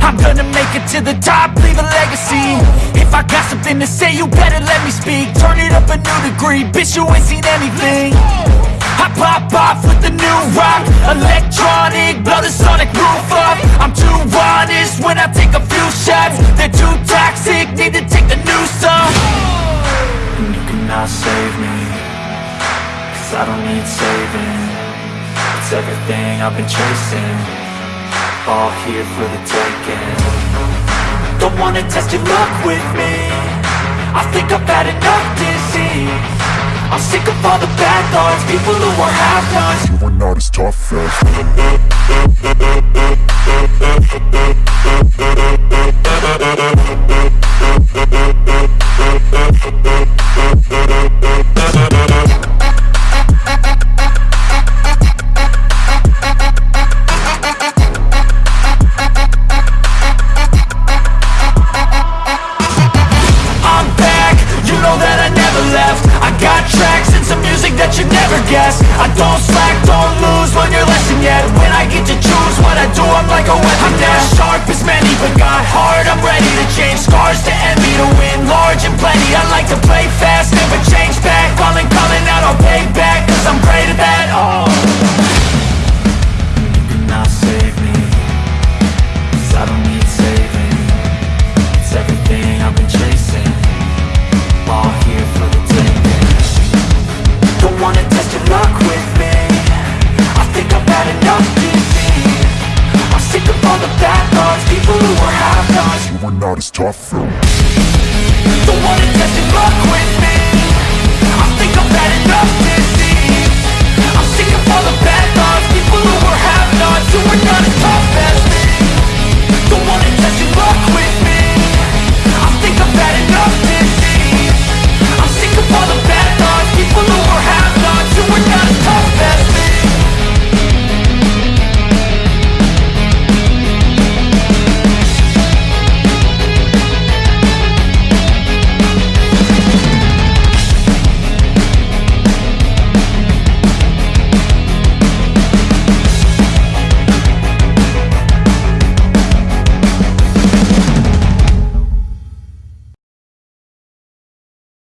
I'm gonna make it to the top, leave a legacy. If I got something to say, you better let me speak. Turn it up a new degree, bitch, you ain't seen anything. I pop off with the new rock. Electronic, blow the sonic roof up. I'm too honest when I take a few shots. They're too toxic, need to take the new off. And you cannot save me Cause I don't need saving. It's everything I've been chasing All here for the taking. Don't wanna test your luck with me. I think I've had enough disease. I'm sick of all the bad thoughts. People who are half-nots You are not as tough as you never guess. I don't slack, don't lose, learn your lesson yet. When I get to choose what I do, I'm like a weapon I'm not sharp as many, but got hard, I'm ready to change. Scars to envy To win large and plenty. I like to play fast, are not as tough. as